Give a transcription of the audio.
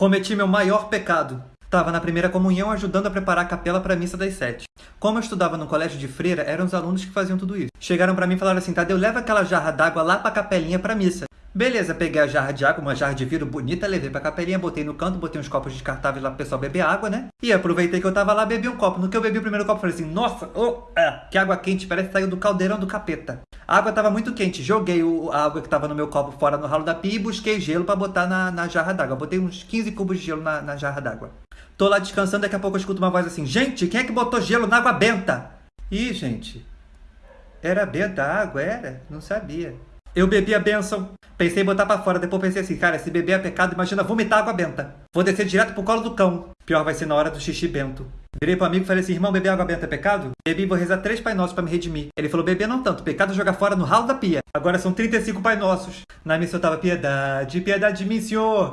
Cometi meu maior pecado. Estava na primeira comunhão ajudando a preparar a capela para a missa das sete. Como eu estudava no colégio de freira, eram os alunos que faziam tudo isso. Chegaram para mim e falaram assim, Tadeu, leva aquela jarra d'água lá para a capelinha para missa. Beleza, peguei a jarra de água, uma jarra de vidro bonita, levei pra capelinha, botei no canto, botei uns copos descartáveis lá pro pessoal beber água, né? E aproveitei que eu tava lá, bebi um copo. No que eu bebi o primeiro copo, falei assim, nossa, oh, que água quente, parece que saiu do caldeirão do capeta. A água tava muito quente, joguei o, a água que tava no meu copo fora no ralo da pia e busquei gelo para botar na, na jarra d'água. Botei uns 15 cubos de gelo na, na jarra d'água. Tô lá descansando, daqui a pouco eu escuto uma voz assim, gente, quem é que botou gelo na água benta? Ih, gente, era benta a água, era? Não sabia. Eu bebi a benção. Pensei em botar pra fora, depois pensei assim, cara, se beber é pecado, imagina vomitar água benta. Vou descer direto pro colo do cão. Pior vai ser na hora do xixi bento. Virei pro amigo e falei assim, irmão, beber água benta é pecado? Bebi vou rezar três Pai Nossos pra me redimir. Ele falou, beber não tanto, pecado é jogar fora no ralo da pia. Agora são 35 Pai Nossos. Na missa eu tava, piedade, piedade de mim, senhor.